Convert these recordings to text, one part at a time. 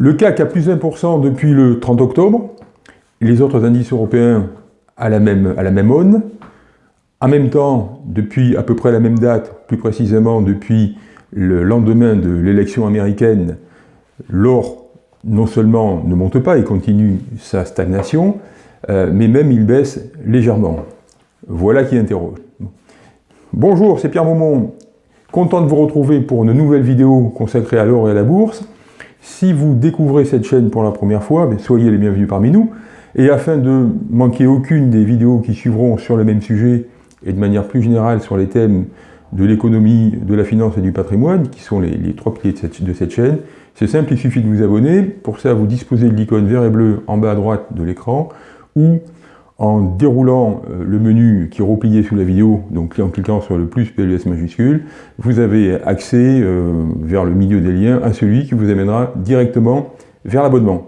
Le CAC a plus 1% depuis le 30 octobre, les autres indices européens à la même, à aune. En même temps, depuis à peu près la même date, plus précisément depuis le lendemain de l'élection américaine, l'or non seulement ne monte pas et continue sa stagnation, euh, mais même il baisse légèrement. Voilà qui interroge. Bonjour, c'est Pierre Maumont. Content de vous retrouver pour une nouvelle vidéo consacrée à l'or et à la bourse. Si vous découvrez cette chaîne pour la première fois, ben, soyez les bienvenus parmi nous. Et afin de manquer aucune des vidéos qui suivront sur le même sujet, et de manière plus générale sur les thèmes de l'économie, de la finance et du patrimoine, qui sont les, trois piliers de cette, chaîne, c'est simple, il suffit de vous abonner. Pour ça, vous disposez de l'icône vert et bleu en bas à droite de l'écran, ou en déroulant euh, le menu qui est replié sous la vidéo, donc en cliquant sur le plus PLS majuscule, vous avez accès euh, vers le milieu des liens à celui qui vous amènera directement vers l'abonnement.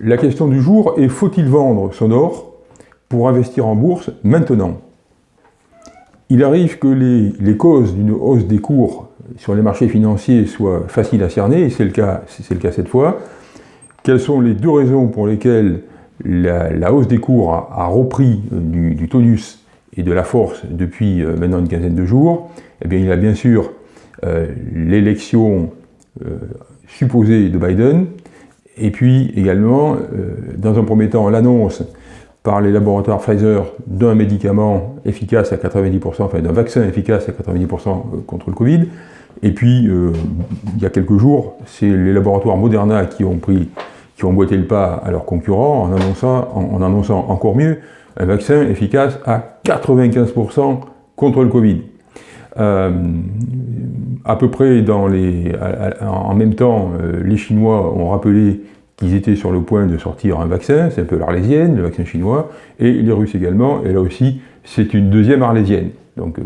La question du jour est faut-il vendre son or pour investir en bourse maintenant? Il arrive que les, causes d'une hausse des cours sur les marchés financiers soient faciles à cerner, et c'est le, le cas cette fois. Quelles sont les deux raisons pour lesquelles la, hausse des cours a, repris du, tonus et de la force depuis euh, maintenant une quinzaine de jours Eh bien, il y a bien sûr euh, l'élection euh, supposée de Biden, et puis également, euh, dans un premier temps, l'annonce par les laboratoires Pfizer d'un médicament efficace à 90%, enfin d'un vaccin efficace à 90% euh, contre le Covid. Et puis, euh, il y a quelques jours, c'est les laboratoires Moderna qui ont pris, qui ont boité le pas à leurs concurrents en annonçant, en, annonçant encore mieux un vaccin efficace à 95% contre le Covid. à peu près dans les, en même temps, les Chinois ont rappelé ils étaient sur le point de sortir un vaccin, c'est un peu l'arlésienne, le vaccin chinois, et les Russes également, et là aussi, c'est une deuxième arlésienne. Donc euh,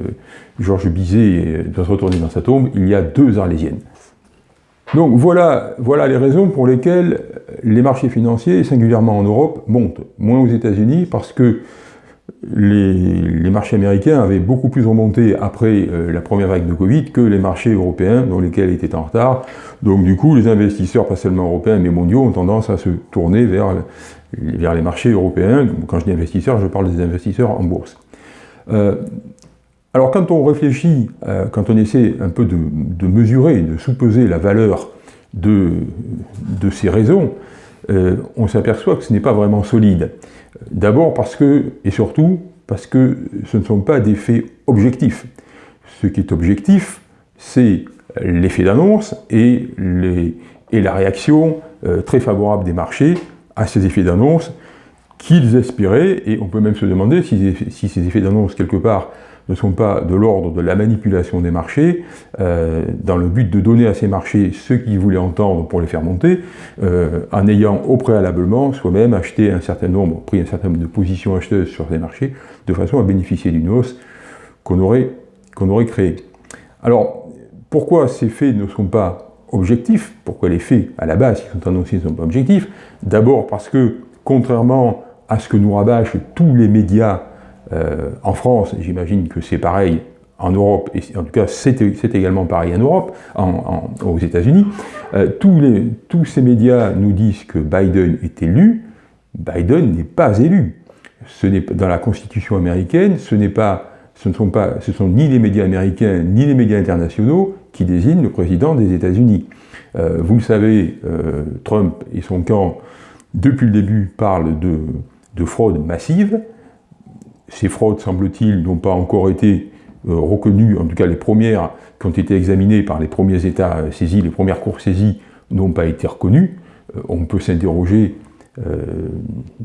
Georges Bizet doit se retourner dans sa tombe, il y a deux arlésiennes. Donc voilà, voilà les raisons pour lesquelles les marchés financiers, singulièrement en Europe, montent. Moins aux États-Unis, parce que les, marchés américains avaient beaucoup plus remonté après euh, la première vague de Covid que les marchés européens, dont lesquels étaient en retard. Donc du coup, les investisseurs, pas seulement européens, mais mondiaux, ont tendance à se tourner vers, les marchés européens. Quand je dis investisseurs, je parle des investisseurs en bourse. Euh, alors quand on réfléchit, euh, quand on essaie un peu de, mesurer, de sous-peser la valeur de, ces raisons, on s'aperçoit que ce n'est pas vraiment solide. D'abord parce que, et surtout, parce que ce ne sont pas des faits objectifs. Ce qui est objectif, c'est l'effet d'annonce et, la réaction euh, très favorable des marchés à ces effets d'annonce qu'ils espéraient, et on peut même se demander si ces effets d'annonce, quelque part, ne sont pas de l'ordre de la manipulation des marchés, euh, dans le but de donner à ces marchés ce qu'ils voulaient entendre pour les faire monter, euh, en ayant au préalablement soi-même acheté un certain nombre, pris un certain nombre de positions acheteuses sur ces marchés, de façon à bénéficier d'une hausse qu'on aurait, qu'on aurait créée. Alors, pourquoi ces faits ne sont pas objectifs? Pourquoi les faits, à la base, qui sont annoncés, ne sont pas objectifs? D'abord parce que, contrairement à ce que nous rabâchent tous les médias euh, en France, j'imagine que c'est pareil en Europe, et en tout cas c'est également pareil en Europe, aux États-Unis, euh, tous, ces médias nous disent que Biden est élu, Biden n'est pas élu. Ce n'est dans la Constitution américaine, ce pas, ce ne sont pas, ce sont ni les médias américains ni les médias internationaux qui désignent le président des États-Unis. Euh, vous le savez, Trump et son camp, depuis le début, parlent de fraude massive. Ces fraudes, semble-t-il, n'ont pas encore été euh, reconnues, en tout cas les premières qui ont été examinées par les premiers États saisis, les premières cours saisies n'ont pas été reconnues. Euh, on peut s'interroger,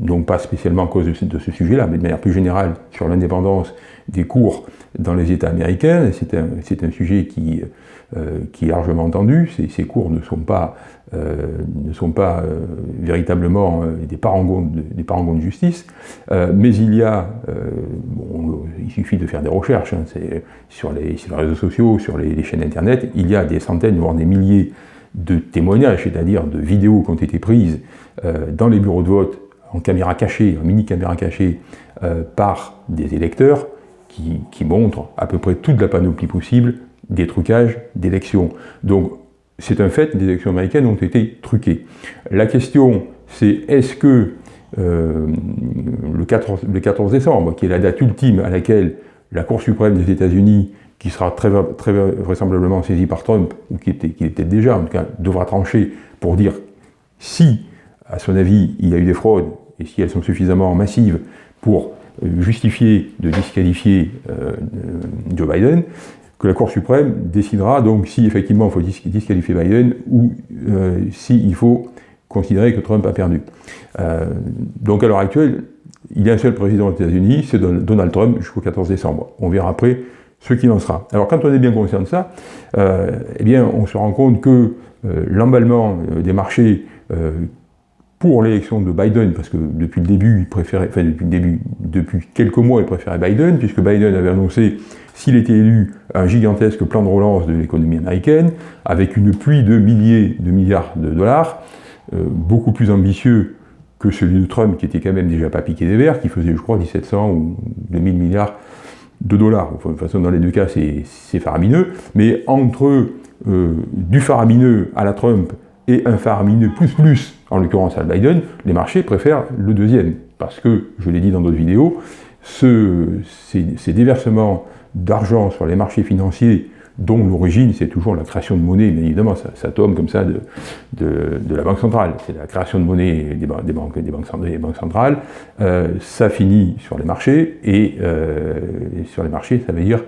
non pas spécialement à cause de, ce sujet-là, mais de manière plus générale sur l'indépendance des cours dans les États américains. C'est un, sujet qui, qui, est largement entendu. Ces, cours ne sont pas, ne sont pas véritablement des parangons, de, des parangons de justice, mais il y a, il suffit de faire des recherches hein, sur, les, sur, les, réseaux sociaux, sur les, chaînes internet, il y a des centaines, voire des milliers de témoignages, c'est-à-dire de vidéos qui ont été prises dans les bureaux de vote en caméra cachée, en mini caméra cachée, par des électeurs, qui, montre à peu près toute la panoplie possible des trucages d'élections. Donc, c'est un fait, les élections américaines ont été truquées. La question, c'est est-ce que euh, le, 14, décembre, qui est la date ultime à laquelle la Cour suprême des États-Unis, qui sera très, très, vraisemblablement saisie par Trump, ou qui était, qui était déjà, en tout cas, devra trancher pour dire si, à son avis, il y a eu des fraudes, et si elles sont suffisamment massives pour justifier de disqualifier euh, Joe Biden, que la Cour suprême décidera donc si effectivement il faut disqualifier Biden ou euh, s'il faut considérer que Trump a perdu. Euh, donc à l'heure actuelle, il y a un seul président des États-Unis, c'est Donald Trump jusqu'au 14 décembre. On verra après ce qu'il en sera. Alors quand on est bien conscient de ça, eh bien on se rend compte que l'emballement des marchés pour l'élection de Biden, parce que depuis le début, il préférait, enfin depuis le quelques mois, il préférait Biden, puisque Biden avait annoncé s'il était élu, un gigantesque plan de relance de l'économie américaine, avec une pluie de milliers de milliards de dollars, euh, beaucoup plus ambitieux que celui de Trump, qui était quand même déjà pas piqué des verres, qui faisait, je crois, 1700 ou 2000 milliards de dollars. Enfin, de toute façon, dans les deux cas, c'est faramineux. Mais entre euh, du faramineux à la Trump et un faramineux plus plus, en l'occurrence à Biden, les marchés préfèrent le deuxième. Parce que, je l'ai dit dans d'autres vidéos, ce, ces déversements d'argent sur les marchés financiers dont l'origine, c'est toujours la création de monnaie, bien évidemment, ça, tombe comme ça de, de, la Banque centrale. C'est la création de monnaie des, banques, des banques, des banques centrales. Euh, ça finit sur les marchés, euh, et, sur les marchés, ça veut dire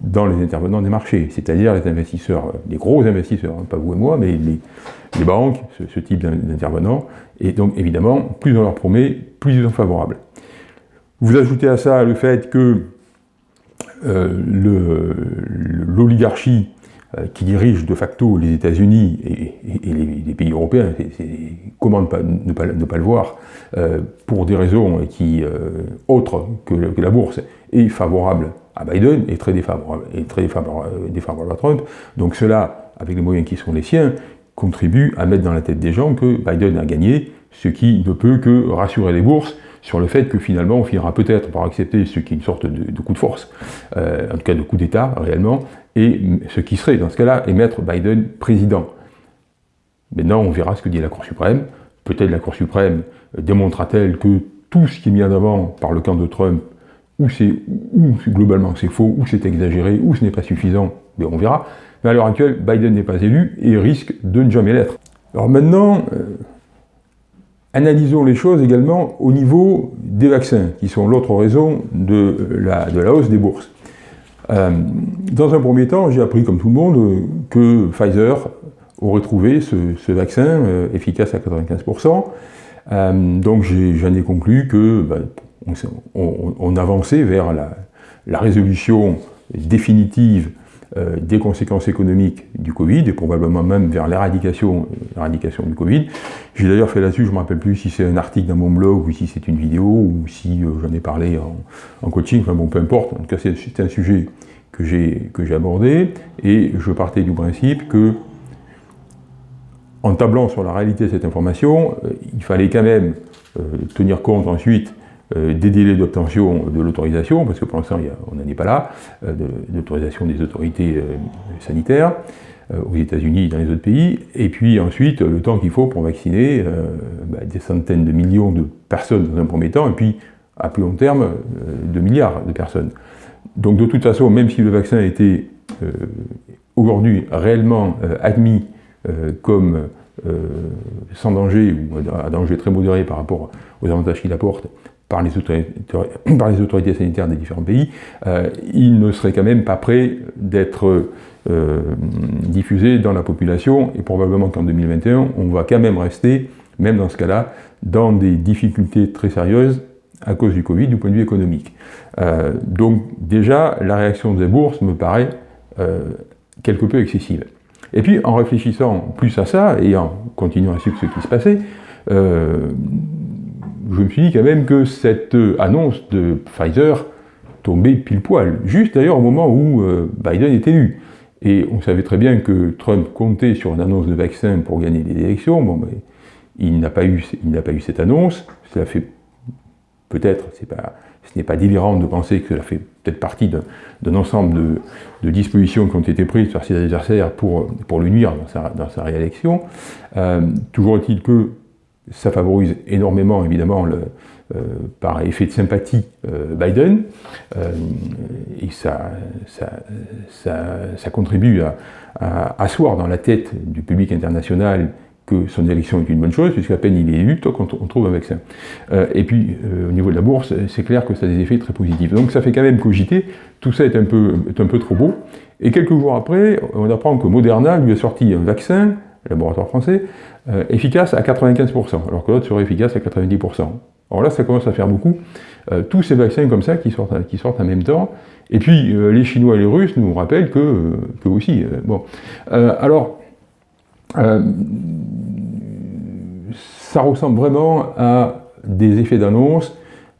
dans les intervenants des marchés, c'est-à-dire les investisseurs, les gros investisseurs, hein, pas vous et moi, mais les, banques, ce, type d'intervenants, et donc évidemment, plus on leur promet, plus ils sont favorables. Vous ajoutez à ça le fait que euh, l'oligarchie euh, qui dirige de facto les États-Unis et, les, pays européens, comment ne pas, ne, pas, ne pas, le voir, euh, pour des raisons qui, autres que, la bourse, est favorable à Biden et très défavorable, et très défavorable, à Trump. Donc cela, avec les moyens qui sont les siens, contribue à mettre dans la tête des gens que Biden a gagné, ce qui ne peut que rassurer les bourses sur le fait que finalement on finira peut-être par accepter ce qui est une sorte de, coup de force, euh, en tout cas de coup d'État réellement, et ce qui serait dans ce cas-là est mettre Biden président. Maintenant on verra ce que dit la Cour suprême, peut-être la Cour suprême démontrera-t-elle que tout ce qui est mis en avant par le camp de Trump, ou c'est globalement c'est faux, ou c'est exagéré, ou ce n'est pas suffisant, mais on verra. Mais à l'heure actuelle, Biden n'est pas élu et risque de ne jamais l'être. Alors maintenant, Analysons les choses également au niveau des vaccins, qui sont l'autre raison de la, de la, hausse des bourses. Euh, dans un premier temps, j'ai appris, comme tout le monde, que Pfizer aurait trouvé ce, vaccin euh, efficace à 95%. Euh, donc j'en ai, conclu que ben, on, avançait vers la résolution définitive euh, des conséquences économiques du Covid, et probablement même vers l'éradication du Covid. J'ai d'ailleurs fait là-dessus, je ne me rappelle plus si c'est un article dans mon blog, ou si c'est une vidéo, ou si euh, j'en ai parlé en, coaching, enfin bon, peu importe, en tout cas c'est un sujet que j'ai abordé, et je partais du principe que, en tablant sur la réalité de cette information, euh, il fallait quand même tenir compte ensuite des délais d'obtention de l'autorisation, parce que pour l'instant on n'en est pas là, euh, de l'autorisation des autorités euh, sanitaires aux États-Unis et dans les autres pays, et puis ensuite le temps qu'il faut pour vacciner bah, des centaines de millions de personnes dans un premier temps, et puis à plus long terme, de milliards de personnes. Donc de toute façon, même si le vaccin a été aujourd'hui réellement admis comme sans danger ou à danger très modéré par rapport aux avantages qu'il apporte, par les, autorités, sanitaires des différents pays, euh, il ne serait quand même pas prêt d'être euh, diffusé dans la population, et probablement qu'en 2021, on va quand même rester, même dans ce cas-là, dans des difficultés très sérieuses à cause du Covid du point de vue économique. Euh, donc déjà, la réaction des bourses me paraît quelque peu excessive. Et puis, en réfléchissant plus à ça, et en continuant à suivre ce qui se passait, je me suis dit quand même que cette euh, annonce de Pfizer tombait pile poil, juste d'ailleurs au moment où euh, Biden est élu. Et on savait très bien que Trump comptait sur une annonce de vaccin pour gagner les élections. Bon, il n'a pas eu, pas eu cette annonce. Cela fait peut-être, ce n'est pas délirant de penser que ça fait peut-être partie d'un ensemble de, dispositions qui ont été prises par ses adversaires pour, pour le nuire dans sa, dans sa réélection. Euh, toujours est-il que ça favorise énormément, évidemment, le, euh, par effet de sympathie euh, Biden, et ça, ça, ça, contribue à, à, asseoir dans la tête du public international que son élection est une bonne chose, puisqu'à peine il est élu, toi, on trouve un vaccin. Euh, et puis, euh, au niveau de la bourse, c'est clair que ça a des effets très positifs. Donc ça fait quand même cogiter, tout ça est un peu, un peu trop beau. Et quelques jours après, on apprend que Moderna lui a sorti un vaccin, laboratoire français, euh, efficace à 95%, alors que l'autre serait efficace à 90%. Alors là, ça commence à faire beaucoup. tous ces vaccins comme ça qui sortent, qui sortent en même temps. Et puis, les Chinois et les Russes nous rappellent que, que aussi. bon. alors, ça ressemble vraiment à des effets d'annonce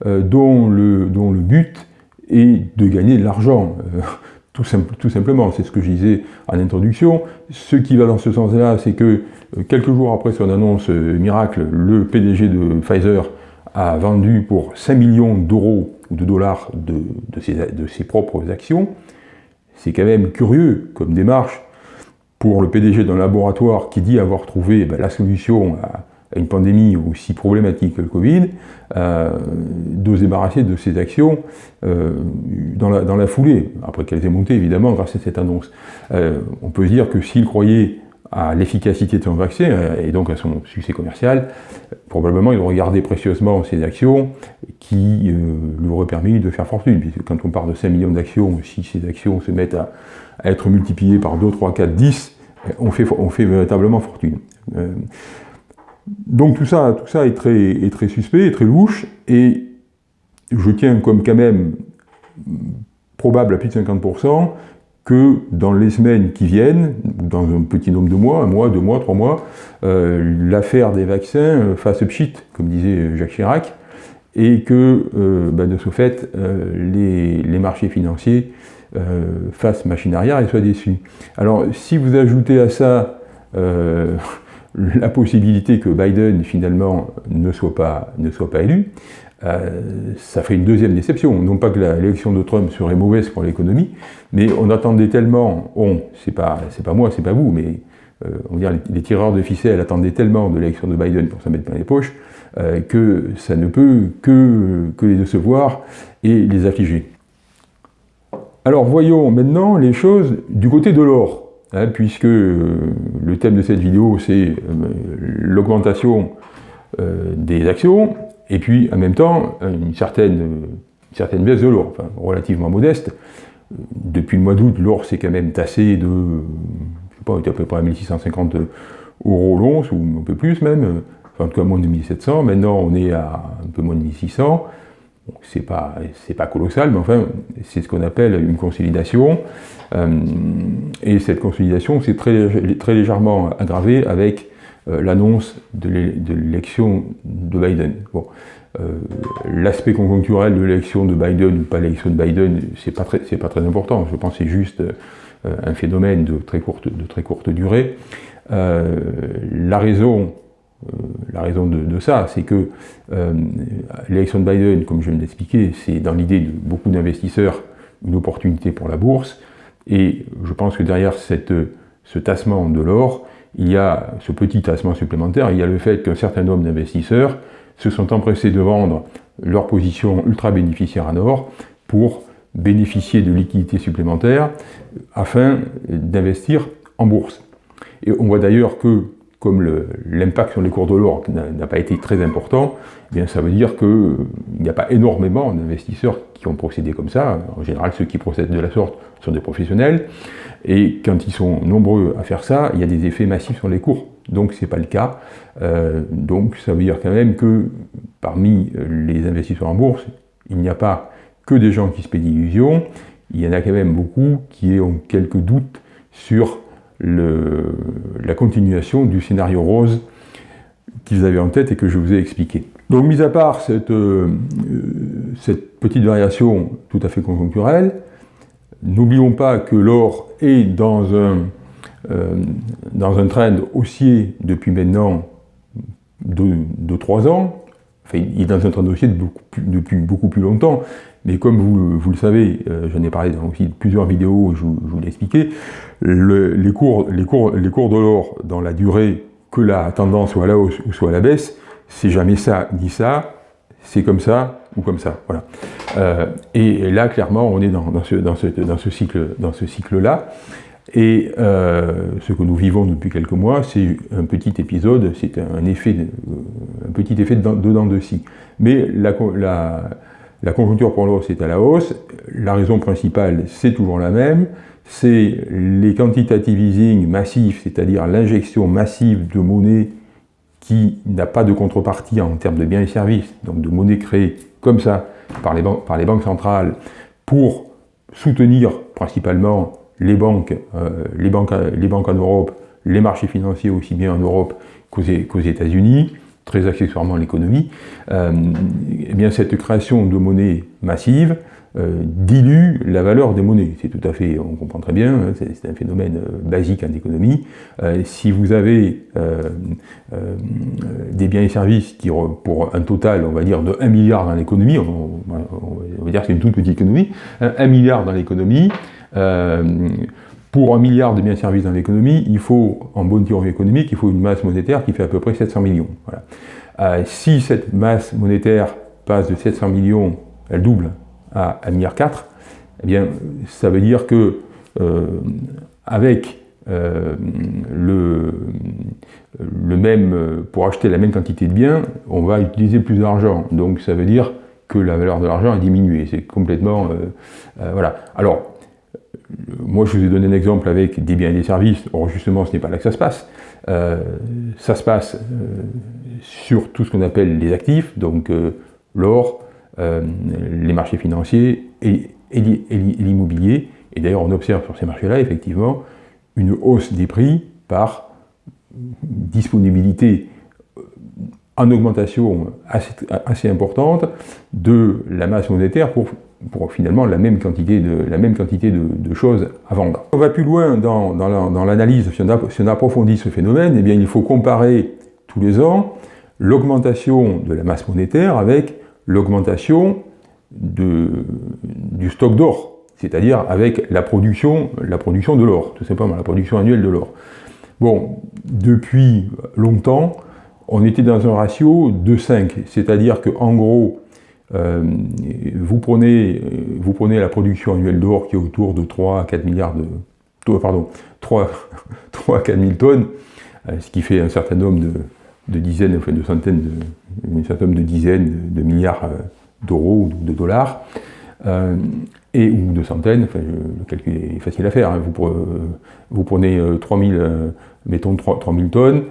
euh, dont, le, dont le but est de gagner de l'argent. Euh, tout, simplement, c'est ce que je disais en introduction. Ce qui va dans ce sens-là, c'est que euh, quelques jours après son annonce miracle, le PDG de Pfizer a vendu pour 5 millions d'euros ou de dollars de, ses, propres actions. C'est quand même curieux comme démarche pour le PDG d'un laboratoire qui dit avoir trouvé ben, la solution à, une pandémie aussi problématique que le Covid, euh, de se débarrasser de ces actions euh, dans, la, foulée, après qu'elles aient monté évidemment grâce à cette annonce. Euh, on peut dire que s'il croyait à l'efficacité de son vaccin et donc à son succès commercial, probablement il gardé précieusement ces actions qui lui auraient permis de faire fortune. Puisque quand on parle de 5 millions d'actions, si ces actions se mettent à, être multipliées par 2, 3, 4, 10, on fait, on fait véritablement fortune. Donc tout ça, tout ça est, très, très suspect, est très louche, et je tiens comme quand même probable à plus de 50% que dans les semaines qui viennent, dans un petit nombre de mois, un mois, deux mois, trois mois, euh, l'affaire des vaccins euh, fasse pchit, comme disait Jacques Chirac, et que euh, bah, de ce fait, les, marchés financiers fassent machine arrière et soient déçus. Alors si vous ajoutez à ça la possibilité que Biden finalement ne soit pas, ne soit pas élu, euh, ça fait une deuxième déception. Non pas que l'élection de Trump serait mauvaise pour l'économie, mais on attendait tellement, on, c'est pas, pas moi, c'est pas vous, mais euh, on va dire les, tireurs de ficelle attendaient tellement de l'élection de Biden pour s'en mettre dans les poches, euh, que ça ne peut que, que les décevoir et les affliger. Alors voyons maintenant les choses du côté de l'or. Hein, puisque euh, le thème de cette vidéo, c'est euh, l'augmentation euh, des actions, et puis en même temps, une certaine, certaine baisse de l'or, relativement modeste. Depuis le mois d'août, l'or s'est quand même tassé de, je sais pas, à peu près à 1650 euros l'once, ou un peu plus même, enfin, en tout cas moins de 1700, maintenant on est à un peu moins de 1600, c'est pas, pas colossal, mais enfin, c'est ce qu'on appelle une consolidation. Euh, et cette consolidation s'est très, très, légèrement aggravée avec euh, l'annonce de l'élection de Biden. Bon, euh, L'aspect conjoncturel de l'élection de Biden ou pas l'élection de Biden, c'est pas, très, pas très important. Je pense que c'est juste un phénomène de très courte, de très courte durée. la raison la raison de, ça, c'est que l'élection de Biden, comme je viens de l'expliquer, c'est dans l'idée de beaucoup d'investisseurs une opportunité pour la bourse. Et je pense que derrière ce tassement de l'or, il y a ce petit tassement supplémentaire, il y a le fait qu'un certain nombre d'investisseurs se sont empressés de vendre leur position ultra bénéficiaire en or pour bénéficier de liquidités supplémentaires afin d'investir en bourse. Et on voit d'ailleurs que comme l'impact sur les cours de l'or n'a pas été très important, eh bien ça veut dire qu'il n'y a pas énormément d'investisseurs qui ont procédé comme ça. En général, ceux qui procèdent de la sorte sont des professionnels. Et quand ils sont nombreux à faire ça, il y a des effets massifs sur les cours. Donc ce n'est pas le cas. Euh, donc ça veut dire quand même que parmi les investisseurs en bourse, il n'y a pas que des gens qui se paient d'illusions, il y en a quand même beaucoup qui ont quelques doutes sur la continuation du scénario rose qu'ils avaient en tête et que je vous ai expliqué. Donc, mis à part cette, euh, petite variation tout à fait conjoncturelle, n'oublions pas que l'or est dans un, euh, dans un trend haussier depuis maintenant 2-3 ans, il est dans un dossier depuis beaucoup plus longtemps, mais comme vous, le savez, j'en ai parlé dans aussi plusieurs vidéos, je, vous l'ai expliqué, les, cours, les, cours, les cours de l'or dans la durée, que la tendance soit à la hausse ou soit à la baisse, c'est jamais ça ni ça, c'est comme ça ou comme ça. Voilà. Euh, et, là, clairement, on est dans, ce, dans ce, dans ce cycle-là. Cycle et euh, ce que nous vivons depuis quelques mois, c'est un petit épisode, c'est un, un petit effet de dents de scie. Mais la, conjoncture pour l'hausse est à la hausse. La raison principale, c'est toujours la même. C'est les quantitative easing massifs, c'est-à-dire l'injection massive de monnaie qui n'a pas de contrepartie en termes de biens et services, donc de monnaie créée comme ça par les banques centrales pour soutenir principalement les banques, euh, les, banques, les banques en Europe, les marchés financiers aussi bien en Europe qu'aux États-Unis, très accessoirement l'économie, euh, eh bien cette création de monnaie massive euh, dilue la valeur des monnaies. C'est tout à fait, on comprend très bien, hein, c'est un phénomène basique en économie. Si vous avez des biens et services qui, pour un total, on va dire, de 1 milliard dans l'économie, on, va dire que c'est une toute petite économie, 1 hein, milliard dans l'économie, pour un milliard de biens services dans l'économie, il faut, en bonne théorie économique, il faut une masse monétaire qui fait à peu près 700 millions. Voilà. si cette masse monétaire passe de 700 millions, elle double, à 1,4 milliard, eh bien, ça veut dire que euh, avec euh, le, même, pour acheter la même quantité de biens, on va utiliser plus d'argent. Donc ça veut dire que la valeur de l'argent a diminué. C'est complètement... Euh, voilà. Alors, moi je vous ai donné un exemple avec des biens et des services. Or justement, ce n'est pas là que ça se passe. ça se passe sur tout ce qu'on appelle les actifs, donc l'or, euh, les marchés financiers et, l'immobilier. Et d'ailleurs, on observe sur ces marchés-là, effectivement, une hausse des prix par disponibilité euh, en augmentation assez, importante de la masse monétaire pour, pour, finalement la même quantité, de, la même quantité de, choses à vendre. On va plus loin dans, dans l'analyse, si, si, on approfondit ce phénomène, eh bien, il faut comparer tous les ans l'augmentation de la masse monétaire avec l'augmentation du stock d'or, c'est-à-dire avec la production, la production de l'or, tout simplement, la production annuelle de l'or. Bon, depuis longtemps, on était dans un ratio de 5, c'est-à-dire qu'en gros, euh, vous, prenez, vous prenez la production annuelle d'or qui est autour de 3 à 4 milliards de... Pardon, 3, 3 à 4 000 tonnes, euh, ce qui fait un certain nombre de, de dizaines, enfin de centaines, de, un certain nombre de dizaines de, milliards euh, d'euros ou de dollars, euh, et, ou de centaines, enfin, le calcul est facile à faire, hein. vous, vous, prenez 3000, euh, mettons 3000 tonnes,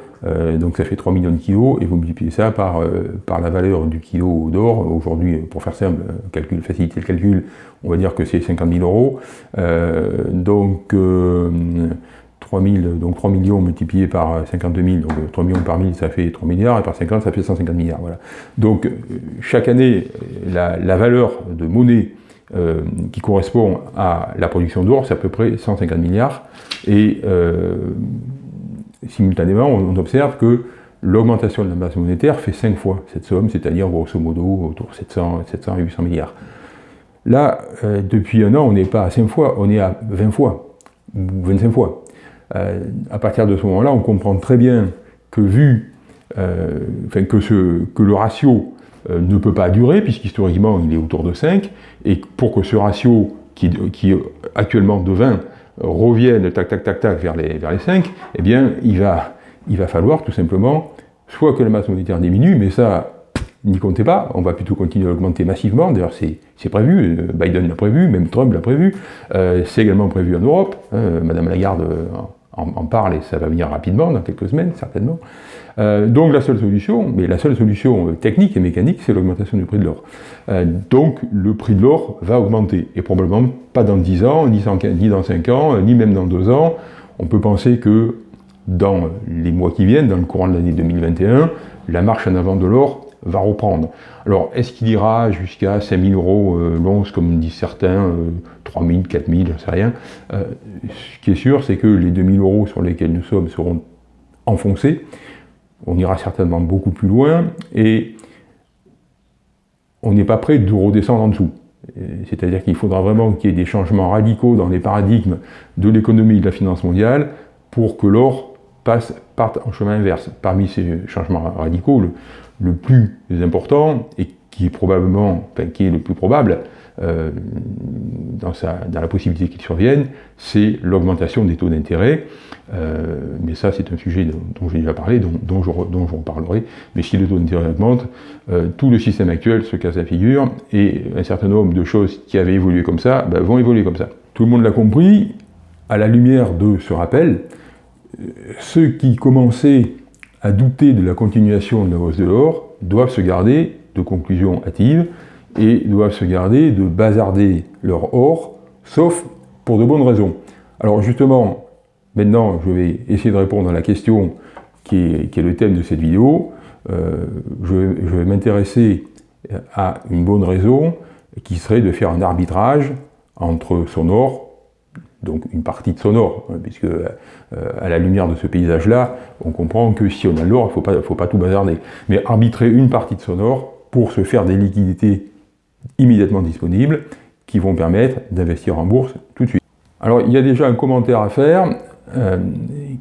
donc ça fait 3 millions de kilos, et vous multipliez ça par, par la valeur du kilo d'or, aujourd'hui, pour faire simple, calcul, faciliter le calcul, on va dire que c'est 50 000 euros, donc 3 donc 3 millions multipliés par 52 000, donc 3 millions par 1000 ça fait 3 milliards, et par 50 ça fait 150 milliards. Donc euh, chaque année, la, valeur de monnaie euh, qui correspond à la production d'or, c'est à peu près 150 milliards, euh, simultanément on observe que l'augmentation de la masse monétaire fait 5 fois cette somme, c'est-à-dire grosso modo autour de 700, 700 800 milliards. Là, depuis un an, on n'est pas à 5 fois, on est à 20 fois, ou 25 fois. Euh, à partir de ce moment-là, on comprend très bien que vu euh, que, le ratio euh, ne peut pas durer, puisqu'historiquement il est autour de 5, et pour que ce ratio, qui, qui est actuellement de 20, revienne tac tac tac tac vers les, vers les 5, eh bien il va, il va falloir tout simplement soit que la masse monétaire diminue, mais ça, n'y comptez pas, on va plutôt continuer à augmenter massivement, d'ailleurs c'est prévu, Biden l'a prévu, même Trump l'a prévu, c'est également prévu en Europe, hein, Madame Lagarde en, parle et ça va venir rapidement, dans quelques semaines certainement. Euh, donc la seule solution, mais la seule solution euh, technique et mécanique, c'est l'augmentation du prix de l'or. Euh, donc le prix de l'or va augmenter, et probablement pas dans 10 ans, ni, dans 5 ans, ni même dans 2 ans. On peut penser que dans les mois qui viennent, dans le courant de l'année 2021, la marche en avant de l'or va reprendre. Alors, est-ce qu'il ira jusqu'à 5000 euros euh, l'once, comme disent certains, euh, 3000, 4000, je ne sais rien euh, Ce qui est sûr, c'est que les 2000 euros sur lesquels nous sommes seront enfoncés. On ira certainement beaucoup plus loin, et on n'est pas prêt de redescendre en dessous. C'est-à-dire qu'il faudra vraiment qu'il y ait des changements radicaux dans les paradigmes de l'économie et de la finance mondiale pour que l'or parte en chemin inverse. Parmi ces changements radicaux, plus important, et qui est probablement, enfin, qui est le plus probable, euh, dans, sa, dans, la possibilité qu'il survienne, c'est l'augmentation des taux d'intérêt. Euh, mais ça, c'est un sujet dont, j'ai déjà parlé, dont, dont, je, reparlerai. Mais si les taux d'intérêt augmentent, euh, tout le système actuel se casse la figure, et un certain nombre de choses qui avaient évolué comme ça ben, vont évoluer comme ça. Tout le monde l'a compris, à la lumière de ce rappel, ceux qui commençaient à douter de la continuation de la hausse de l'or doivent se garder de conclusions hâtives et doivent se garder de bazarder leur or, sauf pour de bonnes raisons. Alors justement, maintenant je vais essayer de répondre à la question qui est, le thème de cette vidéo. Euh, je, vais m'intéresser à une bonne raison qui serait de faire un arbitrage entre son or, donc une partie de son or, hein, puisque euh, à la lumière de ce paysage-là, on comprend que si on a l'or, il ne faut pas tout bazarder, mais arbitrer une partie de son or pour se faire des liquidités immédiatement disponibles qui vont permettre d'investir en bourse tout de suite. Alors il y a déjà un commentaire à faire euh,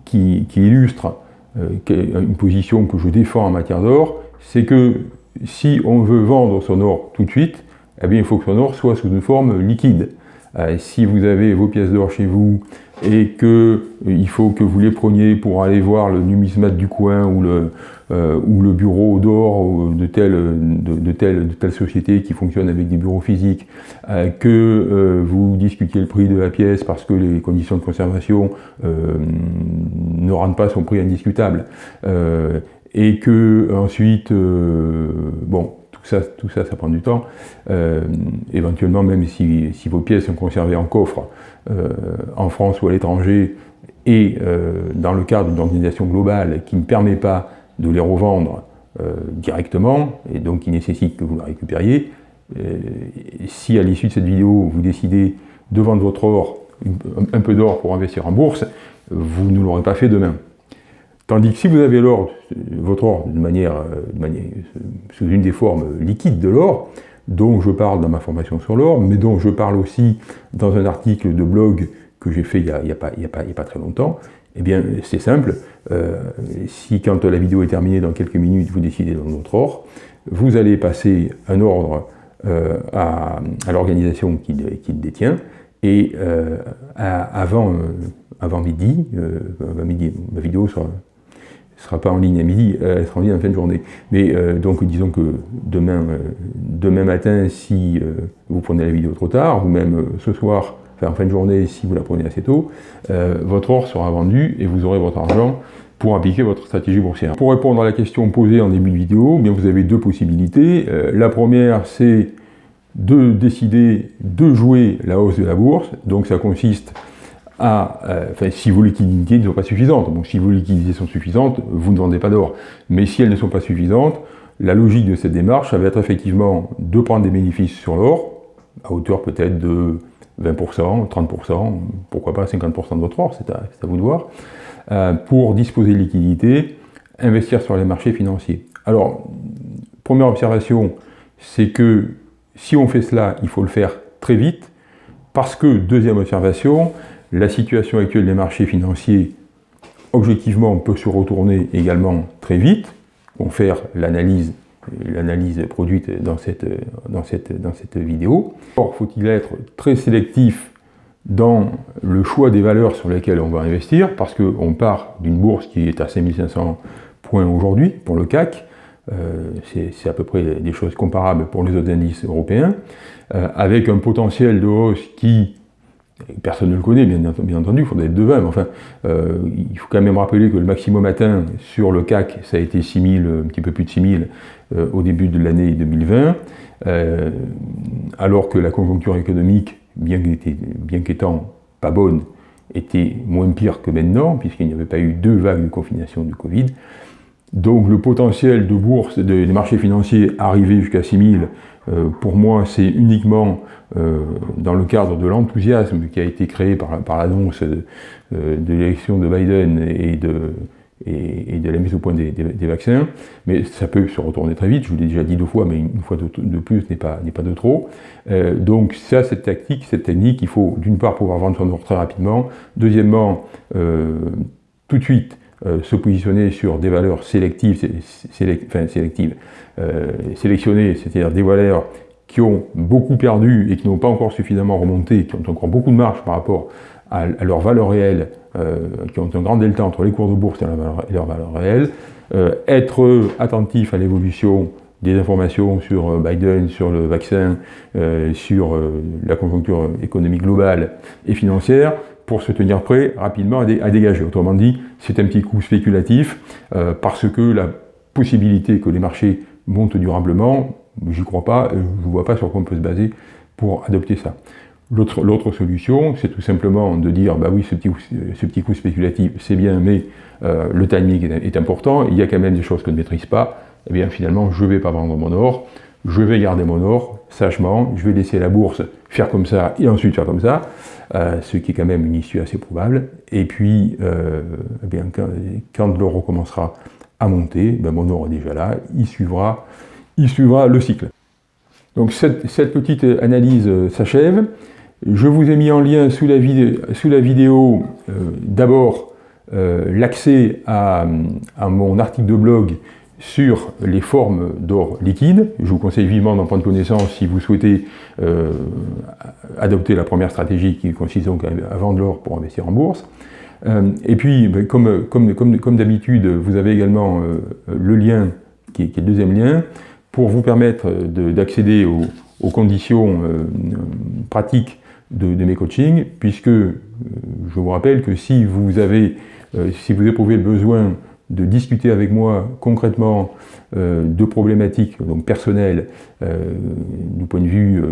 qui, illustre euh, une position que je défends en matière d'or, c'est que si on veut vendre son or tout de suite, eh bien, il faut que son or soit sous une forme liquide. Euh, si vous avez vos pièces d'or chez vous et qu'il euh, faut que vous les preniez pour aller voir le numismate du coin ou le, euh, ou le bureau d'or de telle, société qui fonctionne avec des bureaux physiques, que vous discutiez le prix de la pièce parce que les conditions de conservation ne rendent pas son prix indiscutable, et que ensuite, bon, ça, tout ça, ça prend du temps. Euh, éventuellement, même si, vos pièces sont conservées en coffre euh, en France ou à l'étranger, et euh, dans le cadre d'une organisation globale qui ne permet pas de les revendre directement, et donc qui nécessite que vous la récupériez, si à l'issue de cette vidéo, vous décidez de vendre votre or, un peu d'or pour investir en bourse, vous ne l'aurez pas fait demain. Tandis que si vous avez l'or, votre or de manière, sous une des formes liquides de l'or, dont je parle dans ma formation sur l'or, mais dont je parle aussi dans un article de blog que j'ai fait il n'y a, pas très longtemps, eh bien c'est simple, euh, si quand la vidéo est terminée dans quelques minutes, vous décidez dans votre or, vous allez passer un ordre euh, à, l'organisation qui, le détient, et euh, avant midi, avant midi, ma vidéo sera ne sera pas en ligne à midi, euh, elle sera en ligne en fin de journée. Mais euh, donc disons que demain, euh, demain matin, si vous prenez la vidéo trop tard, ou même ce soir, enfin en fin de journée, si vous la prenez assez tôt, votre or sera vendu et vous aurez votre argent pour appliquer votre stratégie boursière. Pour répondre à la question posée en début de vidéo, eh bien vous avez deux possibilités. la première, c'est de décider de jouer la hausse de la bourse. Donc ça consiste euh, si vos liquidités ne sont pas suffisantes. Si vos liquidités sont suffisantes, vous ne vendez pas d'or. Mais si elles ne sont pas suffisantes, la logique de cette démarche, ça va être effectivement de prendre des bénéfices sur l'or, à hauteur peut-être de 20%, 30%, pourquoi pas 50% de votre or, c'est à, vous de voir, euh, pour disposer de liquidités, investir sur les marchés financiers. Alors, première observation, c'est que si on fait cela, il faut le faire très vite, parce que, deuxième observation, la situation actuelle des marchés financiers, objectivement, peut se retourner également très vite, faire l'analyse l'analyse produite dans cette, dans, cette, dans cette vidéo. Or, faut-il être très sélectif dans le choix des valeurs sur lesquelles on va investir, parce qu'on part d'une bourse qui est à 5500 points aujourd'hui pour le CAC, euh, c'est à peu près des choses comparables pour les autres indices européens, euh, avec un potentiel de hausse qui Personne ne le connaît, bien, entendu, il faudrait être devin, mais enfin, euh, il faut quand même rappeler que le maximum atteint sur le CAC, ça a été 6000, un petit peu plus de 6000 euh, au début de l'année 2020, euh, alors que la conjoncture économique, bien qu'étant pas bonne, était moins pire que maintenant, puisqu'il n'y avait pas eu deux vagues de confination du Covid. Donc le potentiel de bourse des marchés financiers arrivé jusqu'à 6000 euh, pour moi, c'est uniquement euh, dans le cadre de l'enthousiasme qui a été créé par, l'annonce euh, de, l'élection de Biden et de, la mise au point des, vaccins, mais ça peut se retourner très vite, je vous l'ai déjà dit deux fois, mais une fois de, plus n'est pas, de trop. Donc ça, cette tactique, cette technique, il faut d'une part pouvoir vendre son ordre très rapidement, deuxièmement, tout de suite, se positionner sur des valeurs sélectives, enfin, sélectives sélectionnées, c'est-à-dire des valeurs qui ont beaucoup perdu et qui n'ont pas encore suffisamment remonté, qui ont encore beaucoup de marge par rapport à, leur valeur réelle, euh, qui ont un grand delta entre les cours de bourse et, leur valeur, réelle, euh, être attentif à l'évolution des informations sur euh, Biden, sur le vaccin, sur la conjoncture économique globale et financière, pour se tenir prêt rapidement à, dégager. Autrement dit, c'est un petit coup spéculatif, parce que la possibilité que les marchés montent durablement, j'y crois pas, je ne vois pas sur quoi on peut se baser pour adopter ça. L'autre solution, c'est tout simplement de dire, bah oui, ce petit, ce coup spéculatif, c'est bien, mais euh, le timing est, important, il y a quand même des choses que je ne maîtrise pas, et eh bien finalement, je ne vais pas vendre mon or, je vais garder mon or, sagement, je vais laisser la bourse faire comme ça, et ensuite faire comme ça, euh, ce qui est quand même une issue assez probable, et puis, euh, eh bien, quand, l'or recommencera à monter, ben mon or est déjà là, il suivra, il suivra le cycle. Donc cette, petite analyse s'achève. Je vous ai mis en lien sous la, vidéo, euh, d'abord euh, l'accès à, mon article de blog sur les formes d'or liquide. Je vous conseille vivement d'en prendre connaissance si vous souhaitez euh, adopter la première stratégie qui consiste donc à, vendre l'or pour investir en bourse. et puis, ben, comme, d'habitude, vous avez également le lien, qui est, le deuxième lien, pour vous permettre d'accéder aux, conditions pratiques de, mes coachings, puisque euh, je vous rappelle que si vous avez, euh, si vous éprouvez le besoin de discuter avec moi concrètement euh, de problématiques donc personnelles du point de vue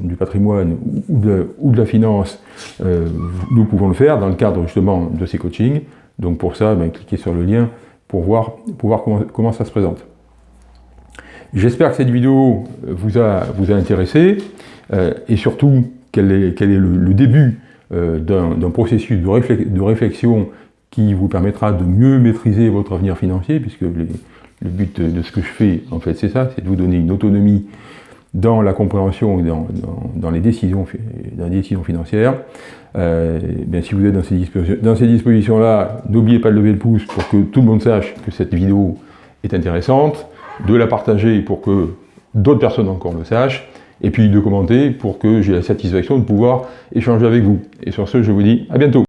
du patrimoine ou de, la finance, nous pouvons le faire dans le cadre justement de ces coachings. Donc pour ça, ben, cliquez sur le lien pour voir, comment, comment ça se présente. J'espère que cette vidéo vous a, vous a intéressé et surtout quel est, le, début euh, d'un processus de, réflexion qui vous permettra de mieux maîtriser votre avenir financier, puisque le but de ce que je fais, en fait, c'est ça, c'est de vous donner une autonomie dans la compréhension et dans, les, décisions, dans les décisions financières. Euh, bien, si vous êtes dans ces, dispositions, dans ces dispositions-là, n'oubliez pas de lever le pouce pour que tout le monde sache que cette vidéo est intéressante, de la partager pour que d'autres personnes encore le sachent, et puis de commenter pour que j'ai la satisfaction de pouvoir échanger avec vous. Et sur ce, je vous dis à bientôt.